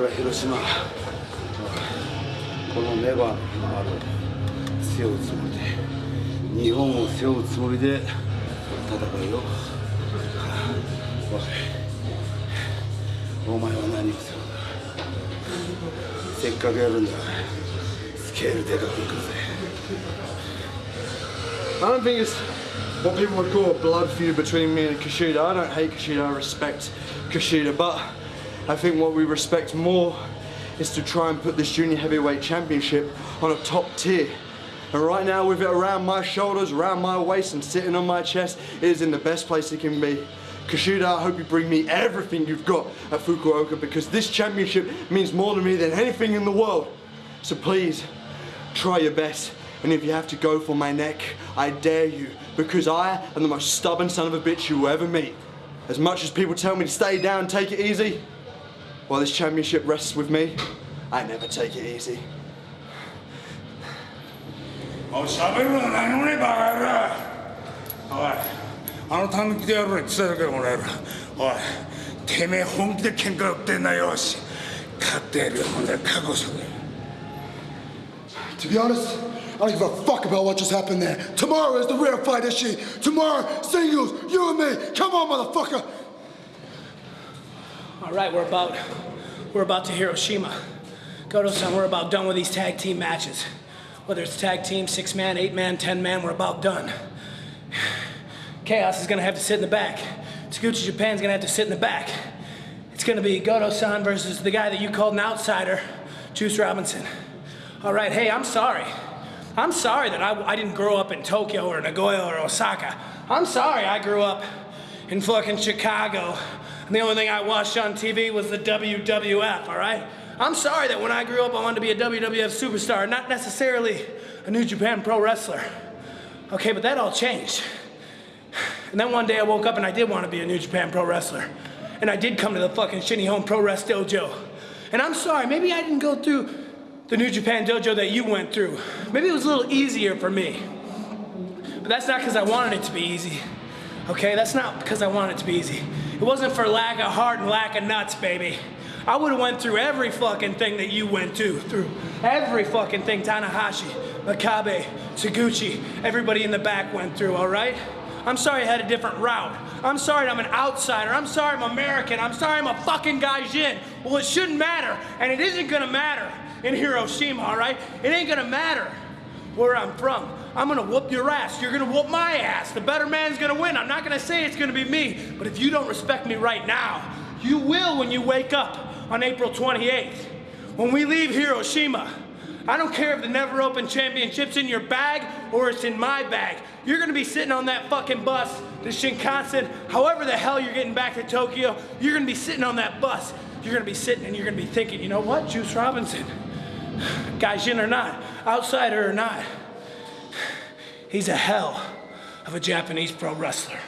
俺は広島このネバーの日の丸を背負うつもりで日本を背負うつもりで戦うよおいお前は何を背負うんだせっかくやるんだスケールでかくいくぜ I don't think it's what people would call a blood feud between me and Kushida. I don't hate Kushida, I respect Kushida, but I think what we respect more is to try and put this junior heavyweight championship on a top tier. And right now, with it around my shoulders, around my waist, and sitting on my chest, it is in the best place it can be. Kushida, I hope you bring me everything you've got at Fukuoka because this championship means more to me than anything in the world. So please, try your best. And if you have to go for my neck, I dare you because I am the most stubborn son of a bitch you will ever meet. As much as people tell me to stay down, take it easy, while this championship rests with me, I never take it easy. Oh, To be honest, I don't give a fuck about what just happened there. Tomorrow is the real fight, Kushida? Tomorrow, singles, you and me. Come on, motherfucker. All right, we're about we're about to Hiroshima. Goto-san, we're about done with these tag team matches. Whether it's tag team, six man, eight man, ten man, we're about done. Chaos is gonna have to sit in the back. Taguchi Japan's gonna have to sit in the back. It's gonna be Goto-san versus the guy that you called an outsider, Juice Robinson. All right, hey, I'm sorry. I'm sorry that I, I didn't grow up in Tokyo or Nagoya or Osaka. I'm sorry I grew up in fucking Chicago. And the only thing I watched on TV was the WWF, all right? I'm sorry that when I grew up I wanted to be a WWF superstar, not necessarily a New Japan Pro wrestler. Okay, but that all changed. And then one day I woke up and I did want to be a New Japan Pro wrestler. And I did come to the fucking Shin Nihon Pro Wrest Dojo. And I'm sorry, maybe I didn't go through the New Japan dojo that you went through. Maybe it was a little easier for me. But that's not because I wanted it to be easy. Okay, that's not because I wanted it to be easy. It wasn't for lack of heart and lack of nuts, baby. I would have went through every fucking thing that you went to, through every fucking thing Tanahashi, Makabe, Taguchi, everybody in the back went through, all right? I'm sorry I had a different route. I'm sorry I'm an outsider. I'm sorry I'm American. I'm sorry I'm a fucking gaijin. Well, it shouldn't matter, and it isn't gonna matter in Hiroshima, all right? It ain't gonna matter where I'm from. I'm gonna whoop your ass. You're gonna whoop my ass. The better man's gonna win. I'm not gonna say it's gonna be me, but if you don't respect me right now, you will when you wake up on April 28th. When we leave Hiroshima, I don't care if the Never Open Championship's in your bag or it's in my bag. You're gonna be sitting on that fucking bus, the Shinkansen, however the hell you're getting back to Tokyo, you're gonna be sitting on that bus. You're gonna be sitting and you're gonna be thinking, you know what, Juice Robinson, Gaijin or not, outsider or not, he's a hell of a Japanese pro wrestler.